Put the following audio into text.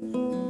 Música